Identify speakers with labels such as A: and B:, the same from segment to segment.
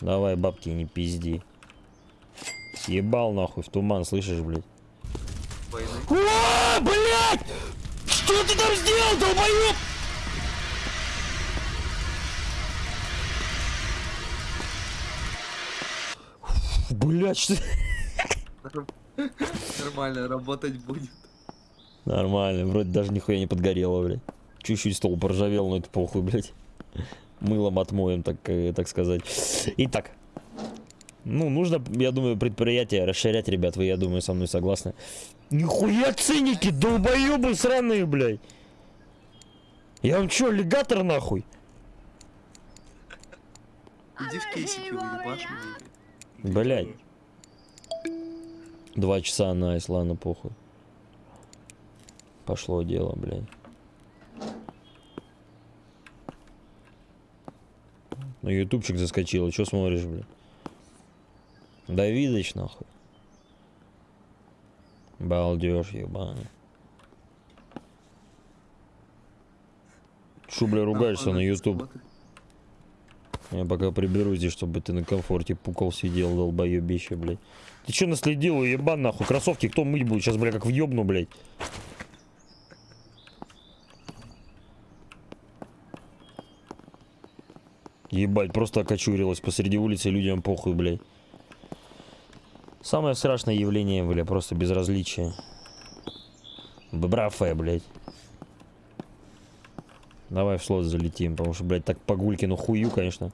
A: Давай, бабки, не пизди. Съебал нахуй в туман, слышишь, блядь? О, блядь! Что ты там сделал, долбоёб? Блядь, что...
B: Нормально, работать будет.
A: Нормально, вроде даже нихуя не подгорело, блядь. Чуть-чуть стол поржавел, но это похуй, блядь. Мылом отмоем, так, э, так сказать. Итак. Ну, нужно, я думаю, предприятие расширять, ребят. Вы, я думаю, со мной согласны. Нихуя ценники, долбоебы сраные, блядь. Я вам чё, аллигатор нахуй?
B: Иди в кейсике уебашь.
A: Блядь. Два часа, найс, ладно, похуй. Пошло дело, блядь. На ютубчик заскочила, что смотришь, блядь? Давидыч, нахуй. Балдеж, ебаный. Шу, бля, ругаешься на ютуб? Я пока приберу здесь, чтобы ты на комфорте пукал сидел, долбоебище, блядь. Ты че наследил, ебан, нахуй? Кроссовки кто мыть будет? Сейчас, бля, как въебну, блядь. Ебать, просто окочурилась посреди улицы, людям похуй, блядь. Самое страшное явление, бля, просто безразличие. Брафе, блядь. Давай в слот залетим, потому что, блядь, так по Гулькину хую, конечно.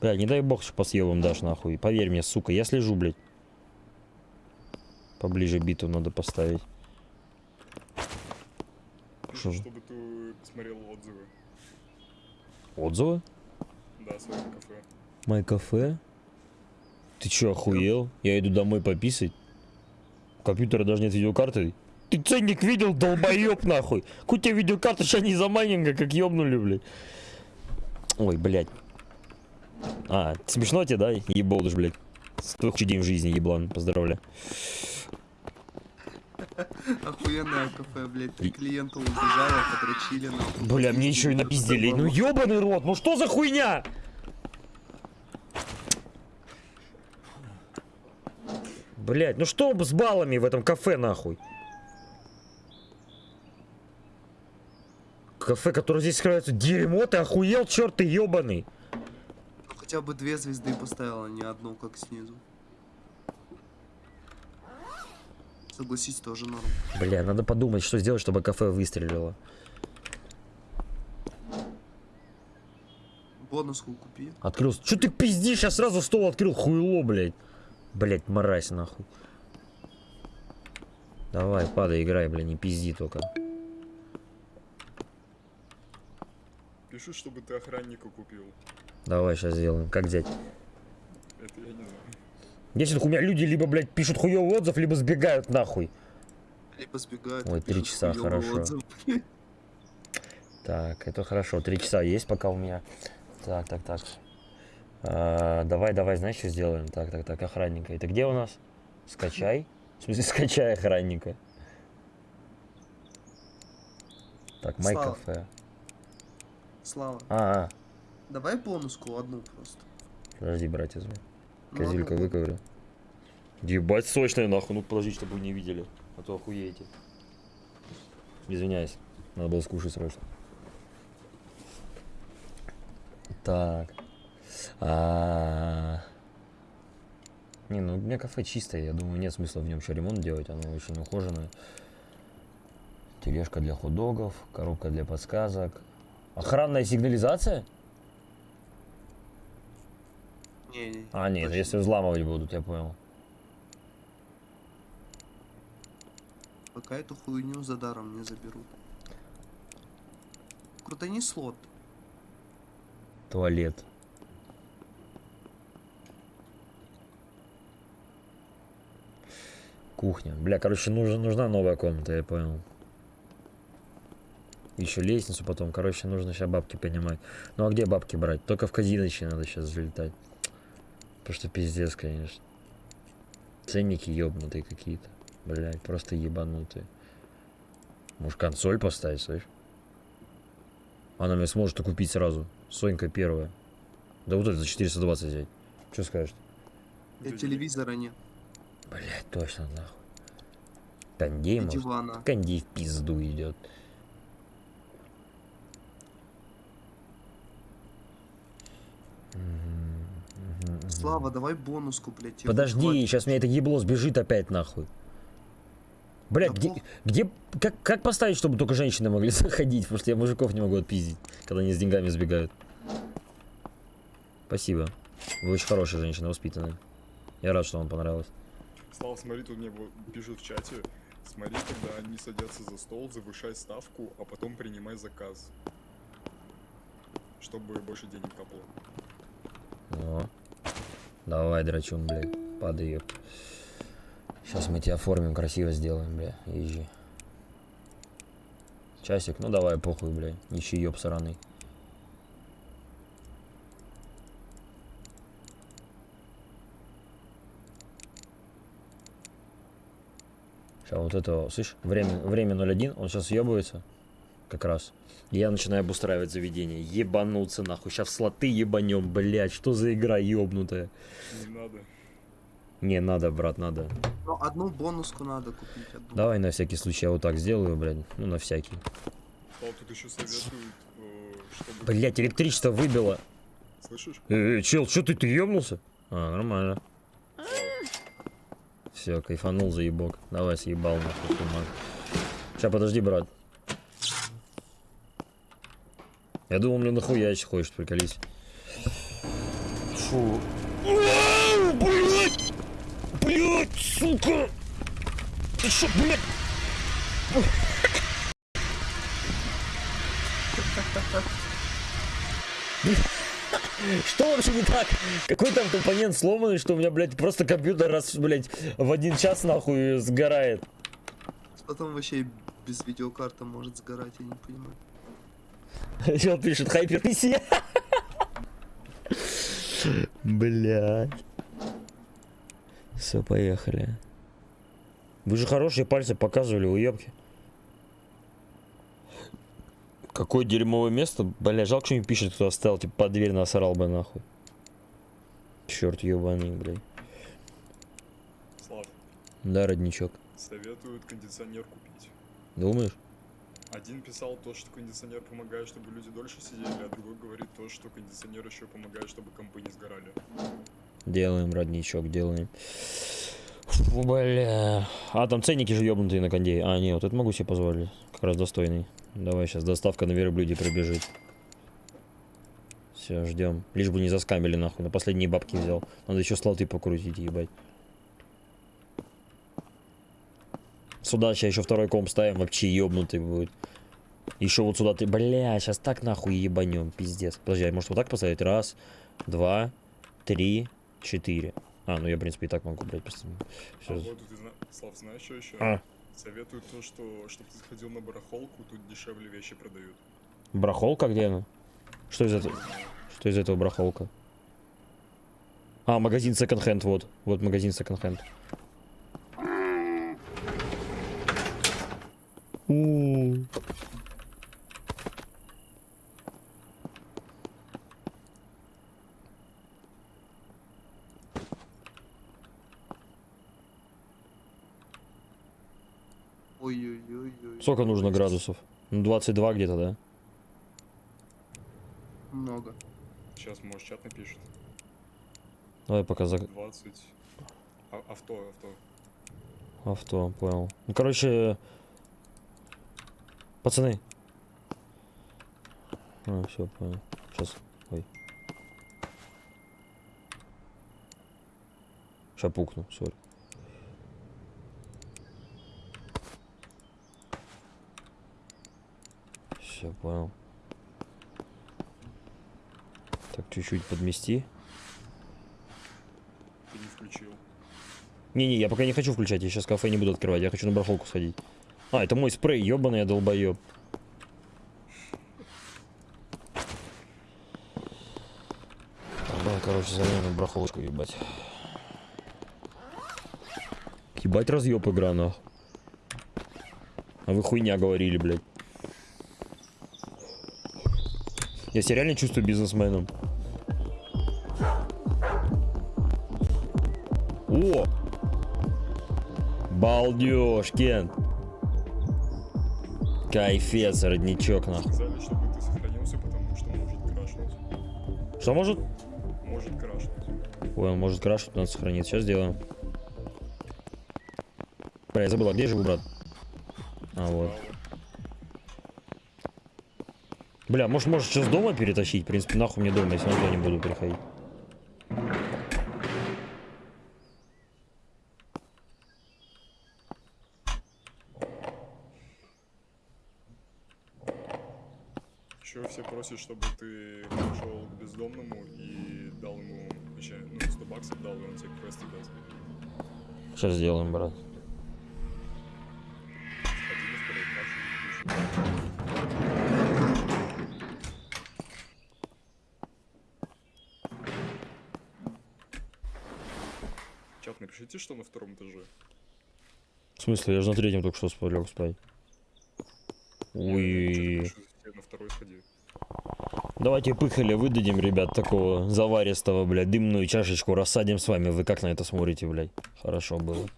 A: Блядь, не дай бог, что по съебам дашь, нахуй. Поверь мне, сука, я слежу, блядь. Поближе биту надо поставить. Что?
C: Чтобы ты посмотрел отзывы.
A: Отзывы?
C: Да, кафе.
A: Мой кафе? Ты чё, охуел? Я иду домой пописать. Компьютера даже нет видеокарты. Ты ценник видел, долбоёб нахуй? У тебя видеокарта, сейчас не за майнинга, как ёбнули, блядь. Ой, блядь. А, смешно тебе, да? Еболдыш, блядь. С худший день в жизни, еблан. Поздравляю.
B: Охуенное кафе, блядь. Три клиента убежало, подрочили нахуй.
A: Бля, мне еще и напиздели. Ну ёбаный рот, ну что за хуйня? Блять, ну что с баллами в этом кафе нахуй? Кафе, которое здесь скрывается дерьмо, ты охуел, черт ты ебаный.
B: Ну хотя бы две звезды поставила, не одну, как снизу. Согласись, тоже норм.
A: Бля, надо подумать, что сделать, чтобы кафе выстрелило.
B: Бонуску купи.
A: Открыл. Че ты пиздишь? Я сразу стол открыл, хуйло, блядь. Блядь, мразь, нахуй. Давай, падай, играй, бля, не пизди только.
C: Пишу, чтобы ты охранника купил.
A: Давай, сейчас сделаем. Как взять?
C: Это я не знаю.
A: Если у меня люди либо, блядь, пишут хуёвый отзыв, либо сбегают нахуй.
B: Либо сбегают.
A: Ой, три часа, хорошо.
B: отзыв.
A: Так, это хорошо. Три часа есть пока у меня. Так, так, так. А, давай, давай, знаешь, что сделаем? Так, так, так, охранника. Это где у нас? Скачай. В смысле, скачай охранника. Так, май
B: Слава.
A: кафе.
B: Слава,
A: А, а,
B: давай бонуску одну просто.
A: подожди, брать возьму. Козелька
B: одну.
A: выковырю. Ебать сочная нахуй. Ну подожди, чтобы вы не видели. А то охуеете. Извиняюсь. Надо было скушать срочно. Так. А... Не, ну у меня кафе чистое, я думаю, нет смысла в нем еще ремонт делать, оно очень ухоженное. Тележка для хот-догов, коробка для подсказок. Охранная сигнализация?
B: Не, не,
A: А, нет,
B: точно.
A: если взламывать будут, я понял.
B: Пока эту хуйню за даром не заберут. Крутани слот.
A: Туалет. Кухня. Бля, короче, нужна, нужна новая комната, я понял. Еще лестницу потом. Короче, нужно сейчас бабки понимать. Ну а где бабки брать? Только в казиноще надо сейчас залетать. Потому что пиздец, конечно. Ценники ебнутые какие-то. Блять, просто ебанутые. Может консоль поставить, слышь? Она мне сможет купить сразу. Сонька первая. Да вот это за 420 взять. Что скажешь?
B: И телевизора нет.
A: Блять, точно, нахуй. Кондей, может?
B: дивана.
A: Кондей в пизду идет.
B: Слава, давай бонуску, блядь.
A: Подожди,
B: буду
A: сейчас меня это ебло сбежит опять нахуй. Блять,
B: Да
A: где,
B: пох-
A: где, как, как поставить, чтобы только женщины могли заходить? Потому что я мужиков не могу отпиздить, когда они с деньгами сбегают. Спасибо. Вы очень хорошая женщина, воспитанная. Я рад, что вам понравилось.
C: Слава, смотри, тут мне пишут в чате. Смотри, когда они садятся за стол, завышай ставку, а потом принимай заказ. Чтобы больше денег капало.
A: О. Давай, драчун, блядь, падай, ёп. Сейчас мы тебя оформим, красиво сделаем, бля, езжи. Часик, ну давай, похуй, бля, ничего, ёб сраный. Сейчас вот это, слышь, время, время 01, он сейчас ебается, как раз. Я начинаю обустраивать заведение. Ебануться нахуй. Сейчас слоты ебанем, блядь. Что за игра ебнутая?
C: Не надо.
A: Не, надо, брат, надо.
B: Ну, одну бонуску надо купить. Одну.
A: Давай на всякий случай я вот так сделаю, блядь. Ну, на всякий.
C: Слава, тут еще советуют, э, чтобы...
A: Блядь, электричество выбило.
C: Слышишь?
A: Э, э, чел, что ты, ты ебнулся? А, нормально. Все, кайфанул, заебок. Давай, съебал нахуй. Сейчас, подожди, брат. Я думал, мне нахуя еще хочешь, приколись. Фу. Ау, Блядь! Блядь, сука! Ты что, блядь? Что вообще не так? Какой там компонент сломанный, что у меня, блядь, просто компьютер раз, блядь, в один час нахуй сгорает?
B: Потом вообще без видеокарты может сгорать, я не понимаю.
A: Чел пишет хайпер PC. Блядь. Все, поехали. Вы же хорошие пальцы показывали, уебки. Какое дерьмовое место. Бля, жалко, что не пишет, кто оставил, типа, под дверь насрал бы, нахуй. Черт ебаный, блядь.
C: Слав,
A: Да, родничок.
C: советуют кондиционер купить.
A: Думаешь?
C: Один писал то, что кондиционер помогает, чтобы люди дольше сидели, а другой говорит то, что кондиционер еще помогает, чтобы компы не сгорали.
A: Делаем, родничок, делаем. Фу, бля. А, там ценники же ебнутые на кондее. А, нет, вот это могу себе позволить. Как раз достойный. Давай сейчас доставка на верблюде прибежит. Все, ждем. Лишь бы не заскамили нахуй. На последние бабки взял. Надо еще слоты покрутить, ебать. Сюда сейчас еще второй комп ставим, вообще ебнутый будет. Еще вот сюда ты, бля, сейчас так нахуй ебанем, пиздец. Подожди, а может вот так поставить? Раз, два, три, четыре. А, ну я, в принципе, и так могу, блядь, просто...
C: А вот ты. Слав, знаешь, что еще?
A: А,
C: Советуют то, что, чтобы ты сходил на барахолку, тут дешевле вещи продают.
A: брахолка где она? Что из этого? Что из этого брахолка? А, магазин секонд-хенд, вот. Вот магазин секонд-хенд. Сколько нужно градусов? Ну, 22 где-то, да?
B: Много.
C: Сейчас, может, чат напишет.
A: Давай пока за
C: 20. А- авто, авто.
A: авто, понял. Ну, короче, пацаны. А, все, понял. Сейчас, ой. Сейчас пукну, сори. Все, понял. Так, чуть-чуть подмести.
C: Ты не включил.
A: Не-не, я пока не хочу включать, я сейчас кафе не буду открывать, я хочу на барахолку сходить. А, это мой спрей, ебаный я долбоеб. Да, короче, залезем на барахолочку, ебать. Ебать разъеб игра, нахуй. А вы хуйня говорили, блядь. Я себя реально чувствую бизнесменом. О! Балдеж, Кен. Кайфец, родничок, нахуй.
C: Сказали, чтобы ты сохранился, потому что может крашнуть.
A: Что может?
C: Может крашнуть.
A: Ой, он может крашить, надо сохранить. Сейчас сделаем. Бля, я забыл, а где живу, брат? А, вот. Бля, может, может сейчас дома перетащить? В принципе, нахуй мне дома, если я не буду приходить.
C: Просят, чтобы ты пошел к бездомному и дал ему, вообще, ну, 100 баксов дал, и он тебе квесты даст.
A: Сейчас сделаем, брат.
C: Чат, напишите, что на втором этаже.
A: В смысле, я же на третьем только что спал, лег спать.
C: Я
A: Ой.
C: чё-то пишу, тебе на второй сходи.
A: Давайте пыхали выдадим, ребят, такого заваристого, блядь, дымную чашечку рассадим с вами. Вы как на это смотрите, блядь? Хорошо было.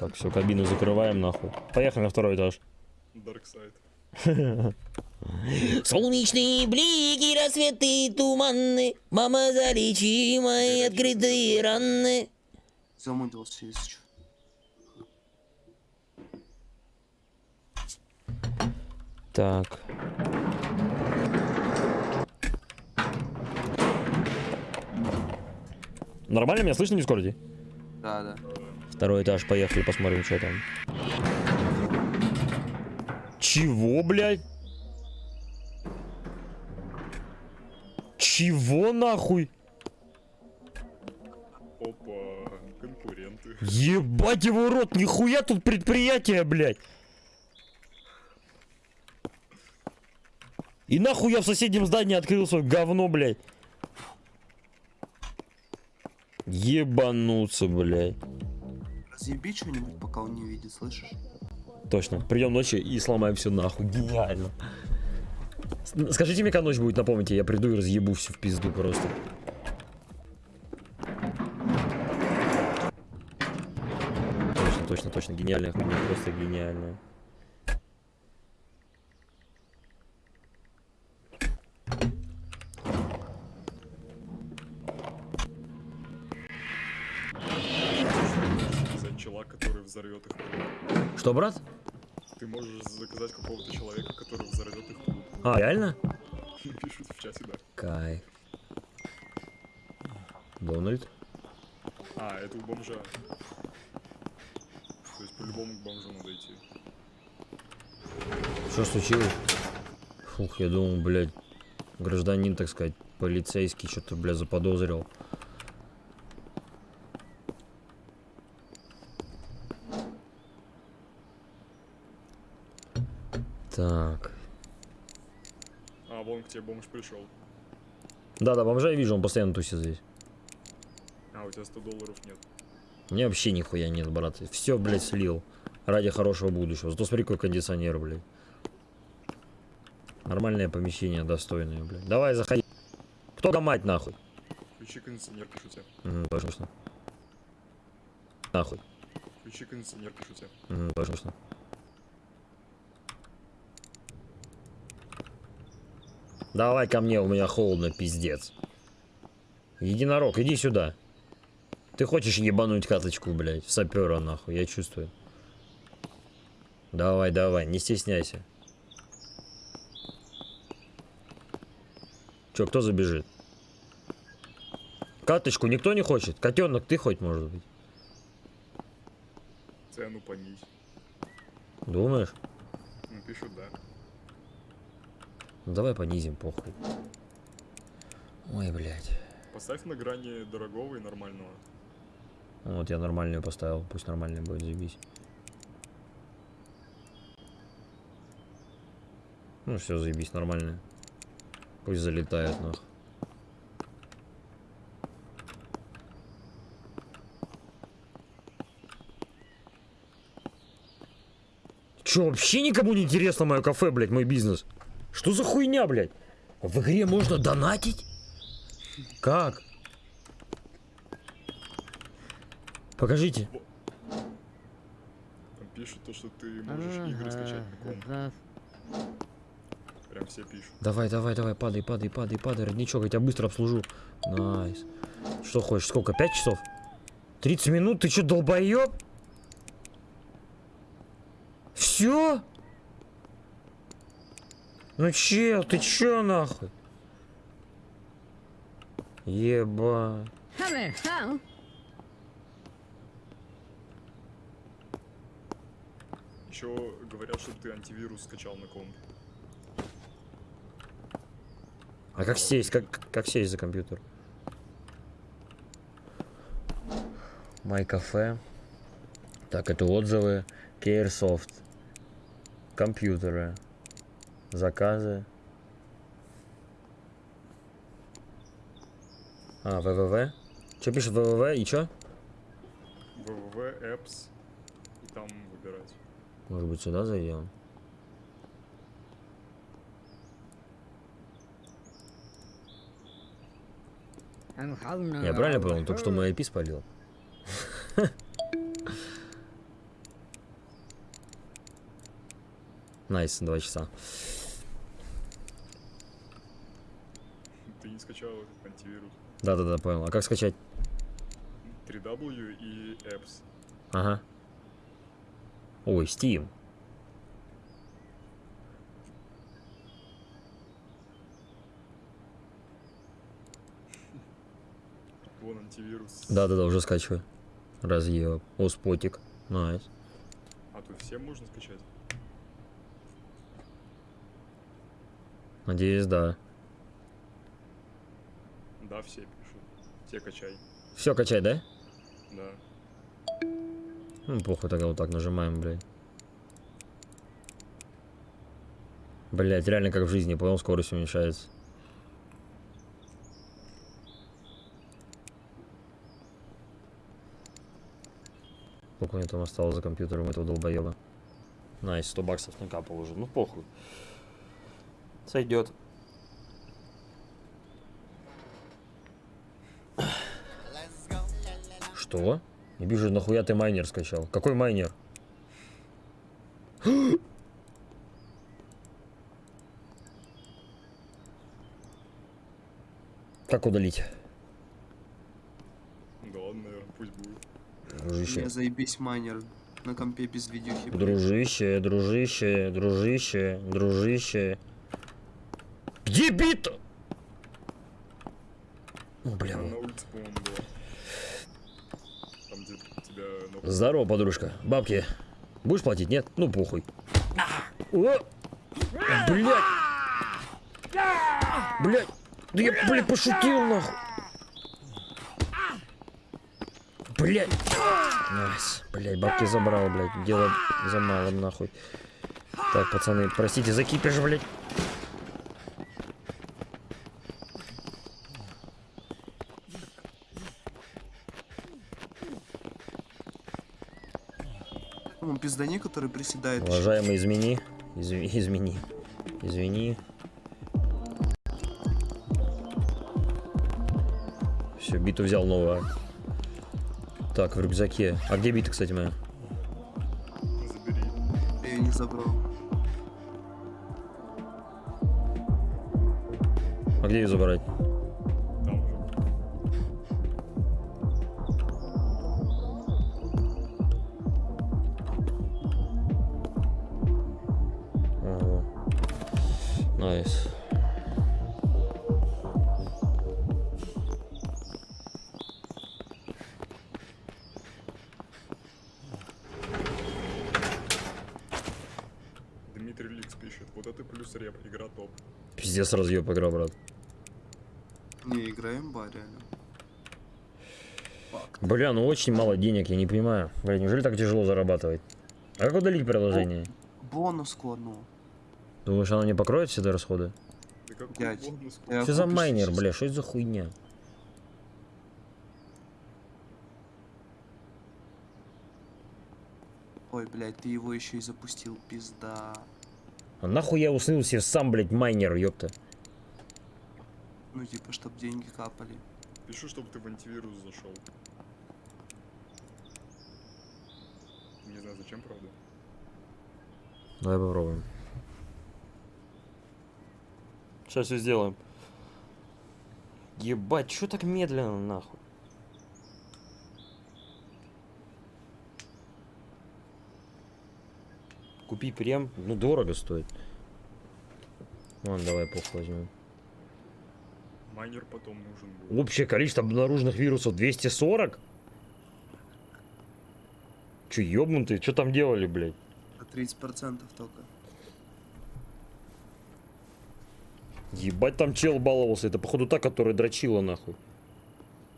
A: Так, все, кабину закрываем, нахуй. Поехали на второй этаж.
C: Side.
D: Солнечные блики, рассветы, туманы, Мама, залечи мои открытые раны.
B: Замудрился, если что.
A: Так. Нормально меня слышно в Дискорде?
B: Да, да.
A: Второй этаж, поехали, посмотрим, что там. Чего, блядь? Чего нахуй?
C: Опа, конкуренты.
A: Ебать его рот, нихуя тут предприятие, блядь. И нахуй я в соседнем здании открыл свое говно, блядь. Ебануться, блядь.
B: Разъеби что-нибудь, пока он не видит, слышишь?
A: Точно. Придем ночью и сломаем все нахуй. Гениально. Скажите мне, когда ночь будет, напомните, я приду и разъебу все в пизду просто. Точно, точно, точно. Гениальная хуйня, просто гениальная. Что, брат?
C: Ты можешь заказать какого-то человека, который взорвет их.
A: А, реально?
C: Пишут в чате, да.
A: Кайф. Дональд?
C: А, это у бомжа. То есть по-любому к бомжу надо идти.
A: Что случилось? Фух, я думал, блядь, гражданин, так сказать, полицейский что-то, блядь, заподозрил. Так.
C: А, вон к тебе бомж пришел.
A: Да-да, бомжа я вижу, он постоянно тусит здесь.
C: А, у тебя 100 долларов нет.
A: Меня вообще нихуя нет, брат. Все, блядь, слил. Ради хорошего будущего. Зато смотри, какой кондиционер, блядь. Нормальное помещение, достойное, блядь. Давай, заходи. Кто там мать, нахуй?
C: Включи кондиционер, пишу тебе.
A: Угу, точно. Нахуй.
C: Включи кондиционер, пишу тебе.
A: Угу, точно. Давай ко мне, у меня холодно, пиздец. Единорог, иди сюда. Ты хочешь ебануть каточку, блядь, в сапера, нахуй, я чувствую. Давай, давай, не стесняйся. Че, кто забежит? Каточку никто не хочет? Котенок, ты хоть, может быть?
C: Цену понизь.
A: Думаешь?
C: Ну, да.
A: Ну давай понизим, похуй. Ой, блядь.
C: Поставь на грани дорогого и нормального.
A: Вот я нормальную поставил, пусть нормальная будет, заебись. Ну все, заебись, нормальная. Пусть залетает, нах. Че, вообще никому не интересно мое кафе, блядь, мой бизнес? Что за хуйня, блядь? В игре можно донатить? Как? Покажите.
C: Там пишут то, что ты можешь ага, игры скачать. Ага. Прям все пишут.
A: Давай, давай, давай, падай, падай, падай, падай, родничок, я тебя быстро обслужу. Nice. Что хочешь, сколько, 5 часов? 30 минут, ты что, долбоеб? Все? Ну чел, ты чё нахуй? Еба.
C: Еще говорят, чтобы ты антивирус скачал на комп.
A: А как сесть, как, как сесть за компьютер? Май кафе. Так, это отзывы. Caresoft. Компьютеры. Заказы. А, www. Что пишет www и чё?
C: www, apps, и там выбирать.
A: Может быть сюда зайдем? Я правильно понял? Только что мой IP спалил. Nice, два часа.
C: Ты не скачал этот антивирус.
A: Да-да-да, понял. А как скачать?
C: 3W и apps.
A: Ага. Ой, Steam.
C: Вон антивирус.
A: Да-да-да, уже скачиваю. Разъеб. О, спотик. Nice.
C: А тут всем можно скачать?
A: Надеюсь, да.
C: Да, все пишут. Все качай.
A: Все, качай, да?
C: Да.
A: Ну, плохо тогда вот так нажимаем, блядь. Блять, реально как в жизни, понял, скорость уменьшается. Сколько у меня там осталось за компьютером этого долбоеба? Nice, 100 баксов накапал уже. Ну похуй. Сойдет. Что? Не вижу, нахуя ты майнер скачал. Какой майнер? Как удалить?
C: Да ладно, наверное, пусть будет.
A: Дружище.
B: меня заебись майнер на компе без видюхи. блядь.
A: Дружище, дружище, дружище, дружище. Где бит? О, бля.
C: На улице, по-моему, было. Там, где тебя ног-
A: Здорово, подружка. Бабки. Будешь платить? Нет? Ну, похуй. Блять! Блять! Да я, блядь, пошутил, нахуй! Блять! Nice. Блять, бабки забрал, блядь. Дело за малым, нахуй. Так, пацаны, простите за кипиш, блядь.
B: Пиздани, который приседает.
A: Уважаемый, измени. Изв- Измени. Извини. Все, биту взял новую. Так, в рюкзаке. А где бита, кстати, моя?
C: Забери.
B: Я ее не забрал.
A: А где ее забрать?
C: Плюс реп. Игра топ.
A: Пиздец разъеб игра, брат.
B: Не, играем ба, реально.
A: Бля, ну очень мало денег, я не понимаю. Бля, неужели так тяжело зарабатывать? А как удалить приложение?
B: Бонуску одну.
A: Думаешь, оно не покроет все расходы?
C: Да
A: Что за майнер, бля, что это за хуйня?
B: Ой, блядь, ты его еще и запустил, пизда.
A: А нахуй я уснул себе сам, блядь, майнер, ёпта.
B: Ну, типа, чтоб деньги капали.
C: Пишу, чтобы ты в антивирус зашел. зачем, правда?
A: Давай попробуем. Сейчас все сделаем. Ебать, что так медленно, нахуй? Купи прем, ну дорого стоит. Ладно, давай похуй возьмем.
C: Майнер потом нужен будет.
A: Общее количество обнаруженных вирусов 240? Че, ёбнутые? Что там делали, блядь?
B: По 30% только.
A: Ебать, там чел баловался. Это, походу, та, которая дрочила, нахуй.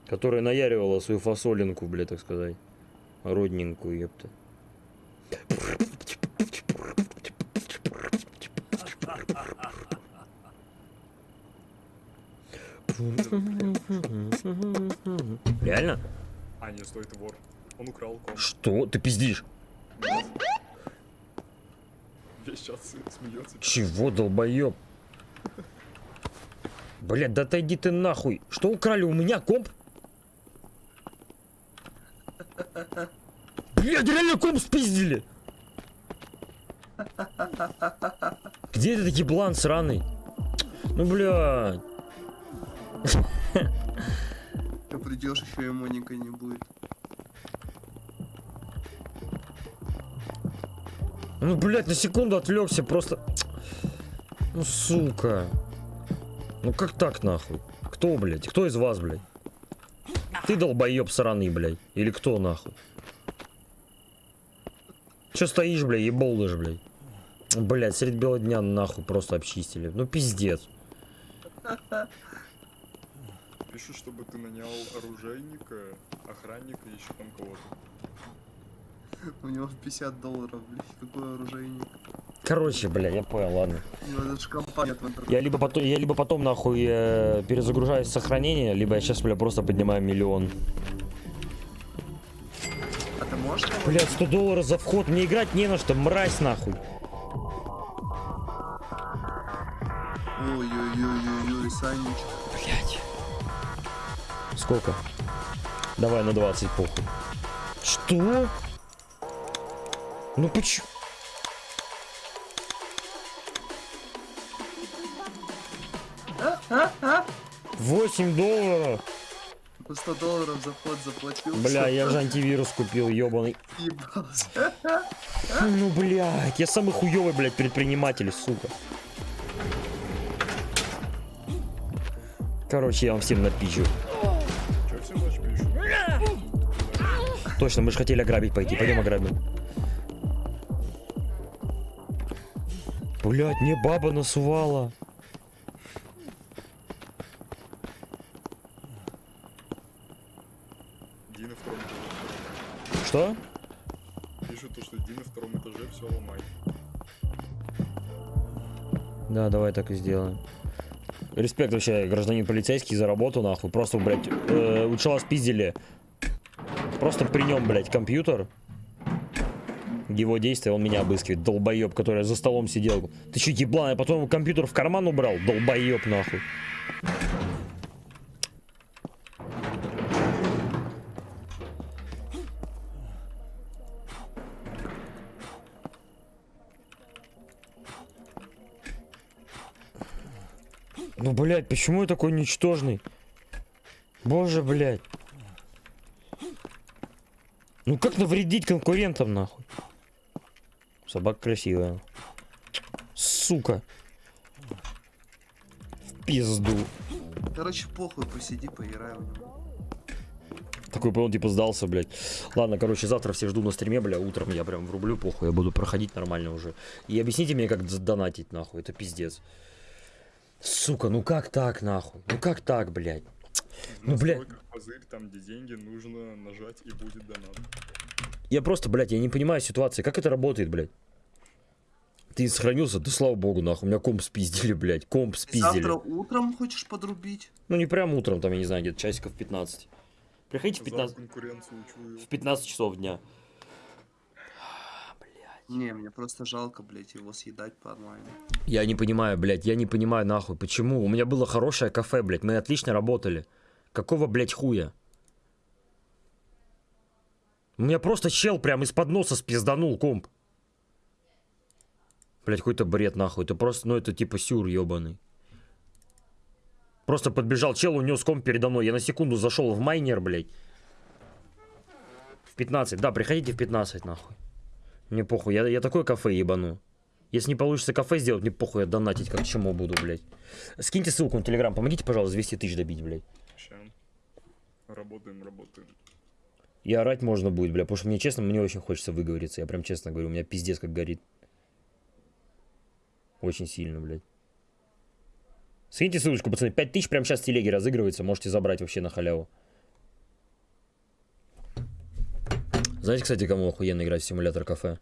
A: Которая наяривала свою фасолинку, блядь, так сказать. Родненькую, ёпта. Реально?
C: А, не, стой, вор. Он украл ком.
A: Что? Ты пиздишь?
C: Весь чат с- смеется.
A: Чего, долбоёб? Блядь, да отойди ты нахуй. Что украли у меня, комп? Блядь, реально комп спиздили. Где этот еблан сраный? Ну, блядь.
B: Ты придешь, еще и Моника не будет.
A: Ну, блядь, на секунду отвлекся, просто... Ну, сука. Ну, как так, нахуй? Кто, блядь? Кто из вас, блядь? Ты долбоеб сраный, блядь? Или кто, нахуй? Че стоишь, блядь, еболдыш, блядь? Блядь, средь бела дня нахуй просто обчистили. Ну, пиздец.
C: Пишут, чтобы ты нанял оружейника, охранника и еще там кого-то.
B: У него 50 долларов, блядь, какой оружейник.
A: Короче, блядь, я понял, ладно.
B: У него даже компания в интернете.
A: Я либо потом, я либо потом нахуй э, перезагружаюсь с сохранения, либо я сейчас, бля, просто поднимаю миллион.
B: А ты можешь?
A: Блядь, 100 долларов за вход, мне играть не на что, мразь нахуй.
B: Ой-ой-ой-ой-ой, Санечка.
A: Сколько? Давай на 20 похуй. Что? Ну почему? Восемь долларов?
B: По 100 долларов за вход заплатил.
A: Бля, я же антивирус купил, ебаный.
B: Ебался.
A: Ну, блядь, я самый хуёвый, блядь, предприниматель, сука. Короче, я вам всем напичу. Точно, мы же хотели ограбить пойти. Пойдем ограбим. Блять, мне баба насувала.
C: Ди на втором этаже.
A: Что?
C: Пишут то, что Ди на втором этаже, все ломай.
A: Да, давай так и сделаем. Респект вообще, гражданин полицейский за работу, нахуй. Просто, блядь, э, у чела спиздили. Просто при нем, блядь, компьютер. Его действия, он меня обыскивает. Долбоеб, который за столом сидел. Ты че, еблан, я потом компьютер в карман убрал? Долбоеб, нахуй. Ну, блядь, почему я такой ничтожный? Боже, блядь. Ну как навредить конкурентам, нахуй? Собака красивая. Сука. В пизду.
B: Короче, похуй, посиди, поиграй в него.
A: Такой, он типа сдался, блядь. Ладно, короче, завтра все жду на стриме, бля, утром я прям врублю, похуй, я буду проходить нормально уже. И объясните мне, как донатить, нахуй, это пиздец. Сука, ну как так, нахуй? Ну как так, блядь? Ну, бля.
C: настройках пузырь, там, где деньги, нужно нажать и будет донат.
A: Я просто, блядь, я не понимаю ситуации. Как это работает, блядь? Ты сохранился? Да слава богу, нахуй. У меня комп спиздили, блядь. Комп спиздили.
B: Завтра утром хочешь подрубить?
A: Ну не прям утром, там, я не знаю, где-то часиков 15. Приходите в
C: За
A: 15,
C: конкуренцию чую.
A: в 15 часов дня.
B: Не, мне просто жалко, блядь, его съедать по онлайну.
A: Я не понимаю, блядь, я не понимаю, нахуй, почему? У меня было хорошее кафе, блядь, мы отлично работали. Какого, блядь, хуя? У меня просто чел прям из-под носа спизданул комп. Блять, какой-то бред нахуй. Это просто, ну это типа сюр ебаный. Просто подбежал чел, унес комп передо мной. Я на секунду зашел в майнер, блядь. В 15. Да, приходите в 15, нахуй. Мне похуй, я, я такое кафе ебану. Если не получится кафе сделать, мне похуй, я донатить как чему буду, блядь. Скиньте ссылку на телеграм, помогите, пожалуйста, 200 тысяч добить, блядь.
C: Работаем, работаем.
A: И орать можно будет, бля, потому что мне честно, мне очень хочется выговориться. Я прям честно говорю, у меня пиздец как горит. Очень сильно, блядь. Скиньте ссылочку, пацаны. 5000 прямо сейчас в телеге разыгрывается. Можете забрать вообще на халяву. Знаете, кстати, кому охуенно играть в симулятор кафе?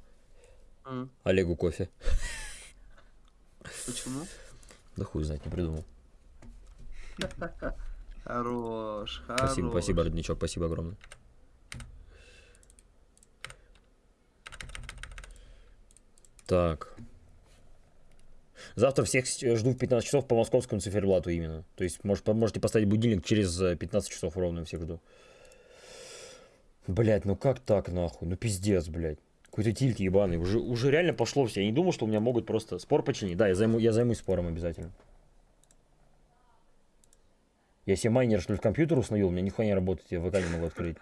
B: М,
A: Олегу кофе.
B: Почему?
A: Да хуй знать, не придумал.
B: Хорош, хорош.
A: Спасибо, спасибо, родничок, спасибо огромное. Так. Завтра всех с- жду в 15 часов по московскому циферблату именно. То есть может, можете поставить будильник через э, 15 часов ровно всех жду. Блять, ну как так нахуй? Ну пиздец, блядь. Какой-то тильт ебаный. Уже, уже реально пошло все. Я не думал, что у меня могут просто спор починить. Да, я, займу, я займусь спором обязательно. Я себе майнер, что ли, в компьютер установил, меня нихуя не работает, я ВК не могу открыть.